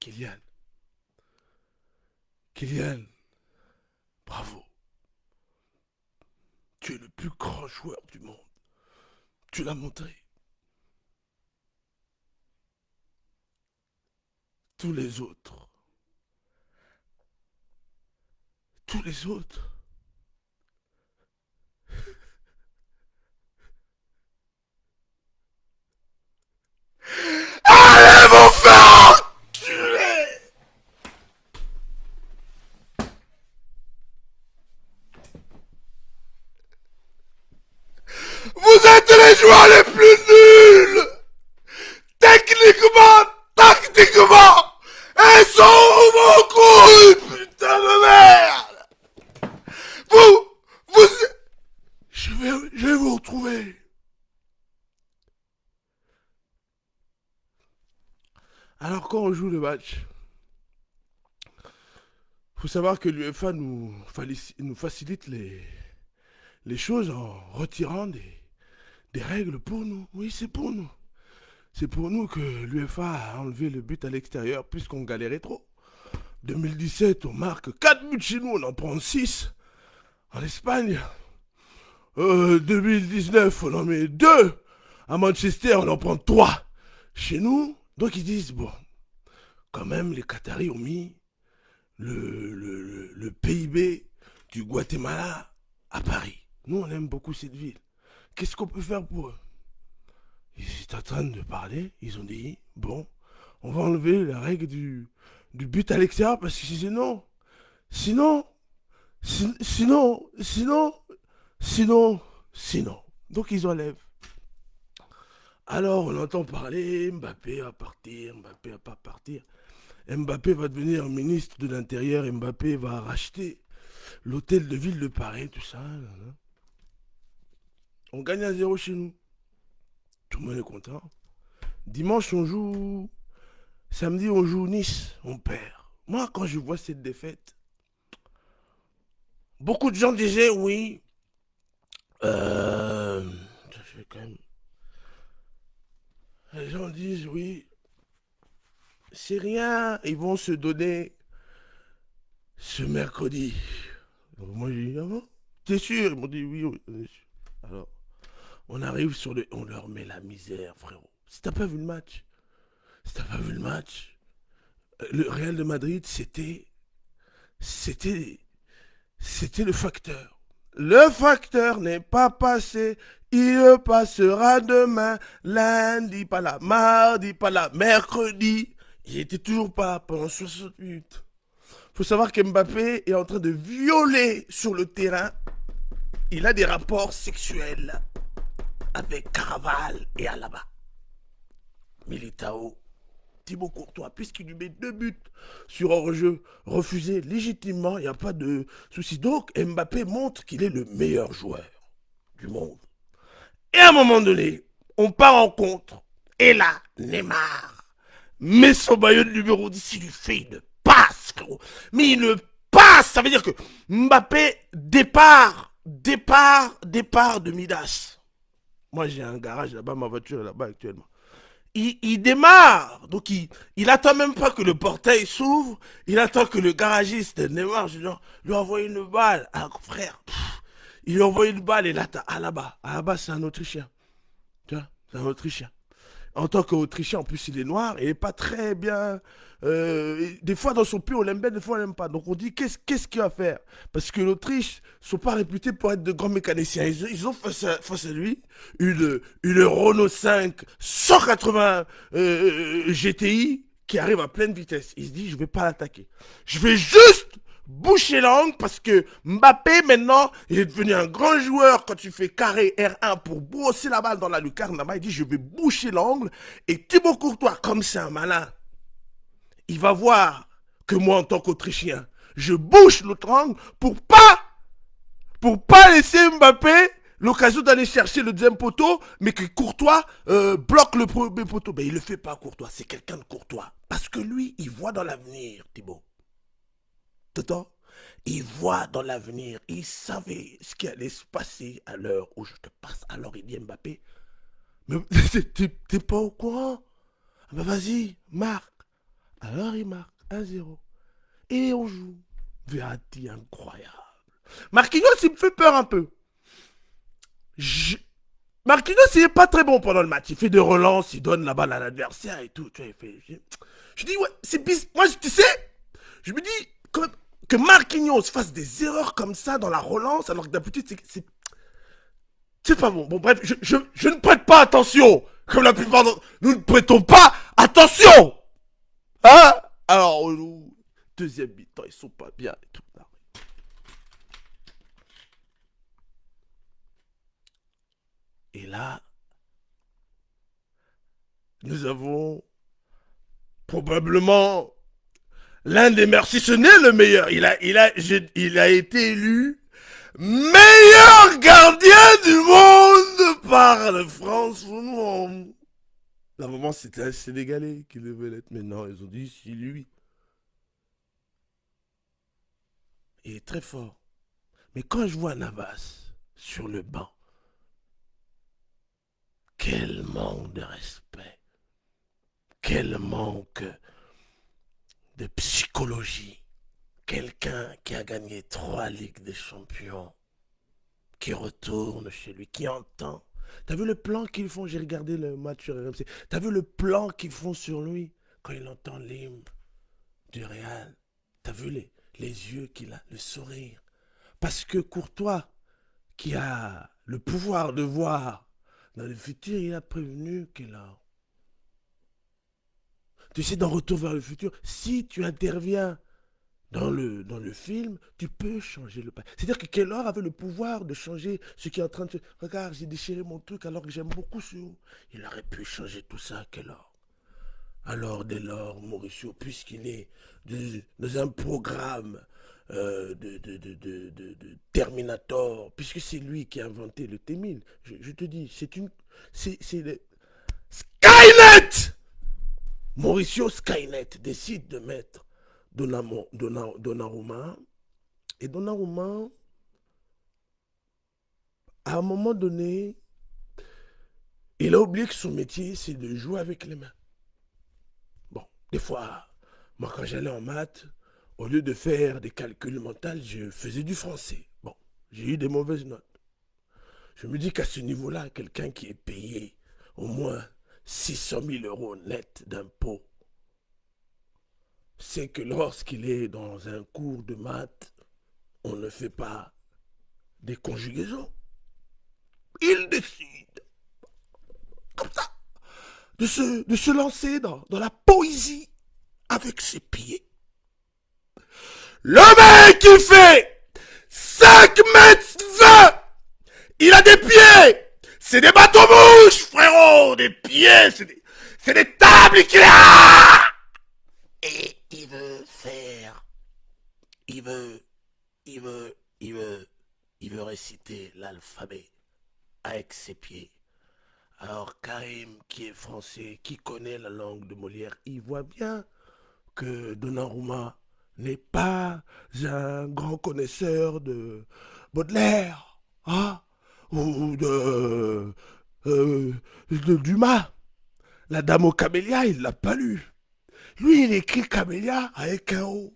Kylian. Kylian. Bravo. Tu es le plus grand joueur du monde. Tu l'as montré. Tous les autres. Tous les autres. Allez, mon frère! Enculé Vous êtes les joueurs les plus nuls! Techniquement, tactiquement Ils sont mon coup Putain de merde Vous Vous Je vais, je vais vous retrouver Alors quand on joue le match, faut savoir que l'UEFA nous, facilite les, les choses en retirant des, règles pour nous. Oui, c'est pour nous. C'est pour nous que l'UEFA a enlevé le but à l'extérieur puisqu'on galérait trop. 2017, on marque 4 buts chez nous, on en prend 6 en Espagne. Euh, 2019, on en met 2 à Manchester, on en prend 3 chez nous. Donc ils disent, bon, quand même, les Qataris ont mis le, PIB du Guatemala à Paris. Nous, on aime beaucoup cette ville. Qu'est-ce qu'on peut faire pour eux? Ils étaient en train de parler, ils ont dit, bon, on va enlever la règle du, but à l'extérieur parce que sinon, sinon, si- sinon, sinon, sinon, sinon. Donc ils enlèvent. Alors on entend parler, Mbappé va partir, Mbappé va pas partir. Mbappé va devenir ministre de l'Intérieur, Mbappé va racheter l'hôtel de ville de Paris, tout ça. On gagne à zéro chez nous. Tout le monde est content. Dimanche, on joue. Samedi, on joue Nice, on perd. Moi, quand je vois cette défaite, beaucoup de gens disaient oui. Euh. Quand même. Les gens disent oui. C'est rien, ils vont se donner ce mercredi. Moi j'ai dit, ah bon? T'es sûr? Ils m'ont dit oui, oui. Alors, on arrive sur le. On leur met la misère, frérot. Si t'as pas vu le match, si t'as pas vu le match, euh, le Real de Madrid, c'était. C'était. C'était le facteur. Le facteur n'est pas passé. Il passera demain, lundi, pas là, mardi, pas là, mercredi. Il était toujours pas pendant 60 minutes. Faut savoir qu'Mbappé est en train de violer sur le terrain. Il a des rapports sexuels avec Caraval et Alaba. Militao, Thibaut Courtois, puisqu'il lui met deux buts sur hors-jeu refusé légitimement, il n'y a pas de souci. Donc Mbappé montre qu'il est le meilleur joueur du monde. Et à un moment donné, on part en contre. Et là, Neymar met son maillot de numéro 10, il lui fait une passe, frérot. Mais une passe, ça veut dire que Mbappé départ, départ, départ de Midas. Moi, j'ai un garage là-bas, ma voiture là-bas actuellement. Il, il démarre, donc il, il attend même pas que le portail s'ouvre, il attend que le garagiste Neymar genre, lui envoie une balle. Ah, frère, il lui envoie une balle et là, t'as Alaba. Alaba, c'est un Autrichien. Tu vois, c'est un Autrichien. En tant qu'Autrichien, en plus, il est noir et il est pas très bien. euh, des fois, dans son pays, on l'aime bien, des fois, on l'aime pas. Donc, on dit, qu'est-ce qu'il va faire? Parce que l'Autriche sont pas réputés pour être de grands mécaniciens. Ils, ont face à, lui une, Renault 5 180 euh, GTI qui arrive à pleine vitesse. Il se dit, je vais pas l'attaquer. Je vais juste boucher l'angle parce que Mbappé maintenant il est devenu un grand joueur quand tu fais carré R1 pour brosser la balle dans la lucarne là-bas il dit je vais boucher l'angle et Thibaut Courtois comme c'est un malin il va voir que moi, en tant qu'Autrichien, je bouche l'autre angle pour pas, pour pas laisser Mbappé l'occasion d'aller chercher le deuxième poteau, mais que Courtois euh, bloque le premier poteau. Mais il le fait pas, Courtois. C'est quelqu'un de Courtois. Parce que lui, il voit dans l'avenir, Thibaut. T'entends Il voit dans l'avenir. Il savait ce qui allait se passer à l'heure où je te passe. Alors il dit Mbappé, mais t'es pas au courant? Ben vas-y, marque. Alors il marque 1-0. Et on joue. Verratti incroyable. Marquinhos, il me fait peur un peu. Marquinhos, il est pas très bon pendant le match. Il fait des relances, il donne la balle à l'adversaire et tout. Tu vois, il fait... Je dis, ouais, c'est bis. Moi, tu sais, je me dis que, que Marquinhos fasse des erreurs comme ça dans la relance, alors que d'habitude, c'est. C'est pas bon. Bon, bref, je, je, je, ne prête pas attention. Comme la plupart d'entre nous ne prêtons pas attention. Hein? Alors, deuxième mi-temps, ils sont pas bien et tout. Et là, nous avons probablement l'un des meilleurs, si ce n'est le meilleur. Il a, il a, il a été élu meilleur gardien du monde par la France. La moment, c'était un Sénégalais qui devait l'être. Mais non, ils ont dit, c'est lui. Il est très fort. Mais quand je vois Navas sur le banc, quel manque de respect. Quel manque de psychologie. Quelqu'un qui a gagné trois Ligues des Champions, qui retourne chez lui, qui entend. T'as vu le plan qu'ils font? J'ai regardé le match sur RMC. T'as vu le plan qu'ils font sur lui? Quand il entend l'hymne du Real T'as vu les, les yeux qu'il a, le sourire? Parce que Courtois, qui a le pouvoir de voir dans le futur, il a prévenu qu'il a... Tu sais, dans Retour vers le futur, si tu interviens dans le, dans le film, tu peux changer le passé. C'est-à-dire que Kellor avait le pouvoir de changer ce qui est en train de se... Regarde, j'ai déchiré mon truc alors que j'aime beaucoup ce... Il aurait pu changer tout ça, Kellor. Alors, dès lors, Mauricio, puisqu'il est dans un programme euh, de, de, de, Terminator, puisque c'est lui qui a inventé le T-1000. Je, te dis, c'est une... C'est. Skynet Mauricio Skynet décide de mettre Donnarumma. Et Donnarumma, à un moment donné, il a oublié que son métier, c'est de jouer avec les mains. Bon, des fois, moi quand j'allais en maths, au lieu de faire des calculs mentaux, je faisais du français. Bon, j'ai eu des mauvaises notes. Je me dis qu'à ce niveau-là, quelqu'un qui est payé au moins 600 000 euros net d'impôts, c'est que lorsqu'il est dans un cours de maths, on ne fait pas des conjugaisons. Il décide, comme ça, de se, de se lancer dans, dans la poésie avec ses pieds. Le mec, il fait 5 mètres 20 Il a des pieds C'est des bateaux mouches, frérot Des pieds, c'est des, c'est des tables Et il veut faire... Il veut... Il veut... Il veut... Il veut réciter l'alphabet avec ses pieds. Alors Karim, qui est français, qui connaît la langue de Molière, il voit bien que Donnarumma n'est pas un grand connaisseur de Baudelaire hein, ou de, euh, de, Dumas. La dame au camélia, il l'a pas lu. Lui, il écrit camélia avec un O.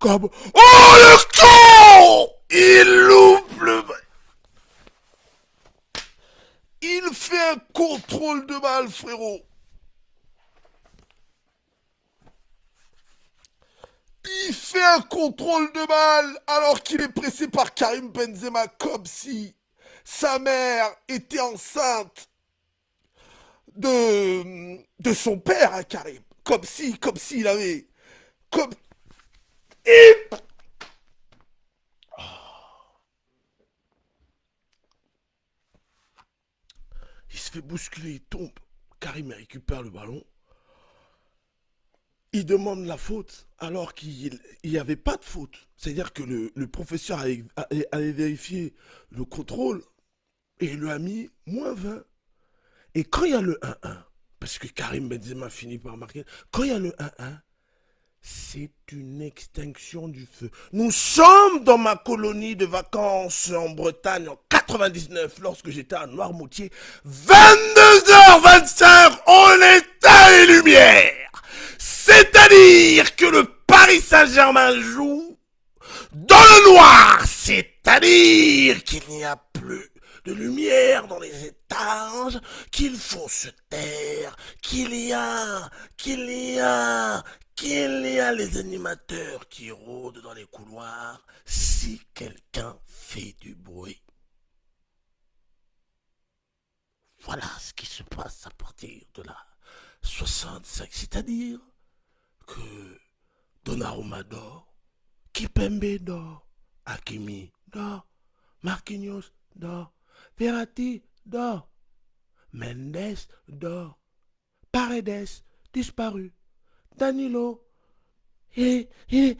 Comme Oh le con Il loupe le... Il fait un contrôle de balle, frérot. Il fait un contrôle de balle alors qu'il est pressé par Karim Benzema comme si sa mère était enceinte de, son père, hein, Karim. Comme si, comme s'il avait... Comme... Il se fait bousculer, il tombe. Karim récupère le ballon. il demande la faute alors qu'il n'y avait pas de faute. C'est-à-dire que le, professeur avait, vérifié le contrôle et il lui a mis moins 20. Et quand il y a le 1-1, parce que Karim Benzema finit par marquer, quand il y a le 1-1, c'est une extinction du feu. Nous sommes dans ma colonie de vacances en Bretagne en 99 lorsque j'étais à Noirmoutier. 22h25, on éteint les lumières. C'est-à-dire que le Paris Saint-Germain joue dans le noir. C'est-à-dire qu'il n'y a plus de lumière dans les étages, qu'il faut se taire, qu'il y a, qu'il y a, qu'il y a les animateurs qui rôdent dans les couloirs si quelqu'un fait du bruit. Voilà ce qui se passe à partir de la 65, c'est-à-dire que Donnarumma dort, Kipembe dort, Hakimi dort, Marquinhos dort, Verratti dort, Mendes dort, Paredes disparu, Danilo, et, et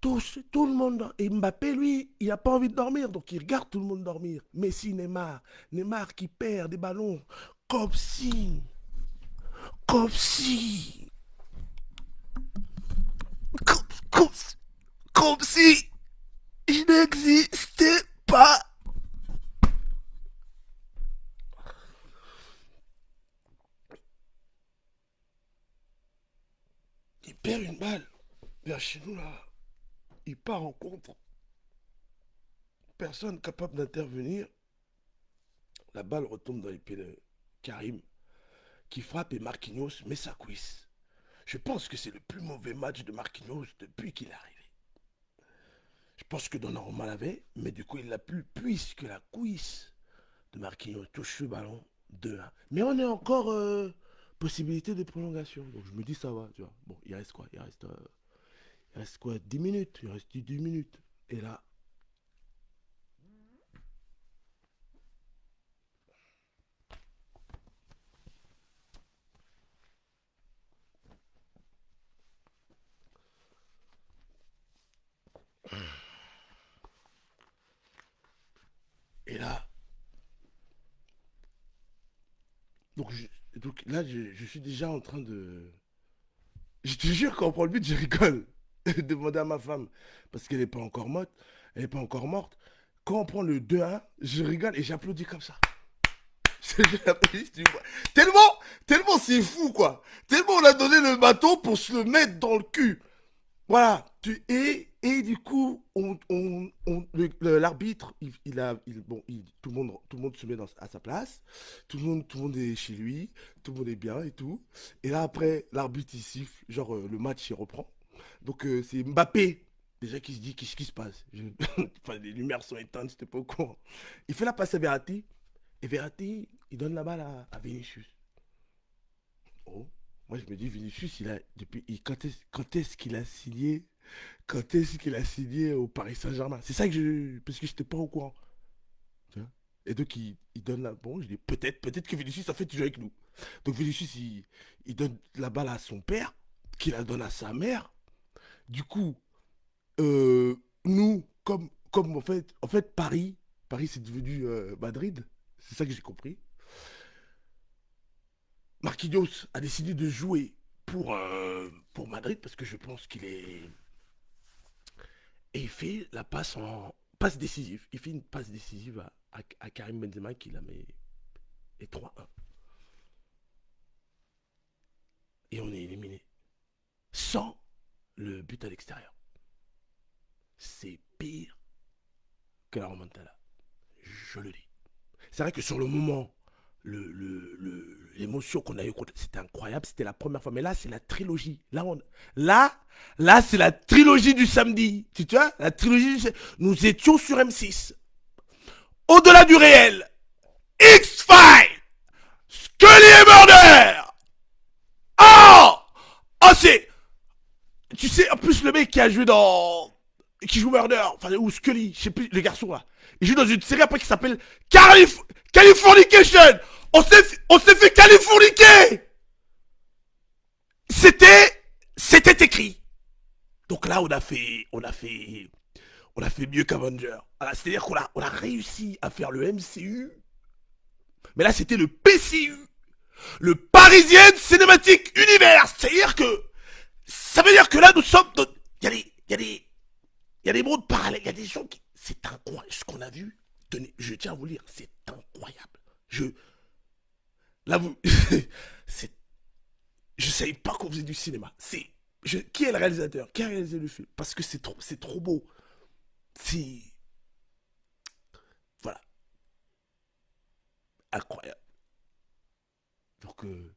tout, tout le monde, et Mbappé, lui, il n'a pas envie de dormir, donc il regarde tout le monde dormir. Messi, Neymar, Neymar qui perd des ballons, comme si, comme si, comme, si il n'existait pas. perd une balle vers chez nous là. Il part en contre. Personne capable d'intervenir. La balle retombe dans les pieds de Karim qui frappe et Marquinhos met sa cuisse. Je pense que c'est le plus mauvais match de Marquinhos depuis qu'il est arrivé. Je pense que Donnarumma l'avait, mais du coup il l'a plus puisque la cuisse de Marquinhos touche le ballon 2-1. Mais on est encore euh, possibilité de prolongation. Donc je me dis ça va, tu vois. Bon, il reste quoi? Il reste, euh, il reste quoi? 10 minutes? Il reste 10 minutes. Et là. Et là. Donc je, donc là, je, suis déjà en train de... Je te jure, quand on prend le but, je rigole. Demander à ma femme, parce qu'elle n'est pas encore morte. Elle n'est pas encore morte. Quand on prend le 2-1, je rigole et j'applaudis comme ça. tellement, tellement c'est fou, quoi. Tellement on a donné le bateau pour se le mettre dans le cul. Voilà. Tu, et, et du coup, on, l'arbitre, il, a, bon, tout, le monde, tout le monde se met à sa place. Tout le, monde, tout le monde est chez lui. Tout le monde est bien et tout. Et là, après, l'arbitre, il siffle. Genre, euh, le match, il reprend. Donc, euh, c'est Mbappé, déjà, qui se dit qu'est-ce qui se passe? enfin, les lumières sont éteintes, c'était pas au courant. Il fait la passe à Verratti. Et Verratti, il donne la balle à, à Vinicius. Oh. Moi, je me dis, Vinicius, il a, depuis, quand est-ce qu'il a signé Quand est-ce qu'il a signé au Paris Saint-Germain? C'est ça que je. Parce que je pas au courant. Et donc, il, donne la. Bon, je dis, peut-être, peut-être que Vinicius, en fait, il joue avec nous. Donc, Vinicius, il, donne la balle à son père, qui la donne à sa mère. Du coup, euh, nous, comme, comme en fait, en fait, Paris, Paris, c'est devenu euh, Madrid. C'est ça que j'ai compris. Marquinhos a décidé de jouer pour, euh, pour Madrid parce que je pense qu'il est. Et il fait la passe en passe décisive. Il fait une passe décisive à, Karim Benzema qui la met et 3-1. Et on est éliminé. Sans le but à l'extérieur. C'est pire que la remontada. Je le dis. C'est vrai que sur le moment, l'émotion le, qu'on a eue, c'était incroyable, c'était la première fois. Mais là, c'est la trilogie. Là, on, là, là c'est la trilogie du samedi. Tu vois La trilogie Nous étions sur M6. Au-delà du réel, X-Files, Scully et Murder. Oh Oh, c'est... Tu sais, en plus, le mec qui a joué dans... Qui joue Murder, enfin, ou Scully, je sais plus, le garçon là. Il joue dans une série après qui s'appelle Calif Californication On s'est fait californiquer C'était C'est écrit. Donc là, on a fait, on a fait, on a fait mieux qu'Avenger. C'est-à-dire qu'on a, on a réussi à faire le MCU. Mais là, c'était le PCU. Le Parisien Cinématique Univers. C'est-à-dire que, ça veut dire que là, nous sommes, il y a des, y a des mondes parallèles, il y a des gens qui, c'est incroyable ce qu'on a vu. Tenez, je tiens à vous lire, c'est incroyable. Je, là, vous, c'est, je savais pas qu'on faisait du cinéma. C'est, qui est le réalisateur? Qui a réalisé le film? Parce que c'est trop, c'est trop beau. C'est, voilà, incroyable. Donc, euh...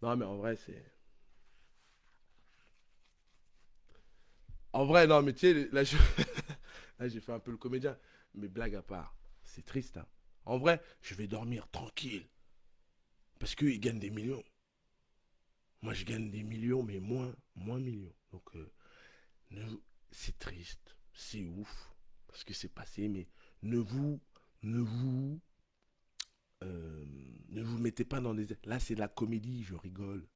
non mais en vrai c'est. En vrai, non, mais tu sais, là, j'ai fait un peu le comédien. Mais blague à part, c'est triste. Hein. En vrai, je vais dormir tranquille. Parce qu'ils gagnent des millions. Moi, je gagne des millions, mais moins, moins millions. Donc, euh, c'est triste. C'est ouf. Parce que c'est passé, mais ne vous, ne vous, euh, ne vous mettez pas dans des... Là, c'est de la comédie, je rigole.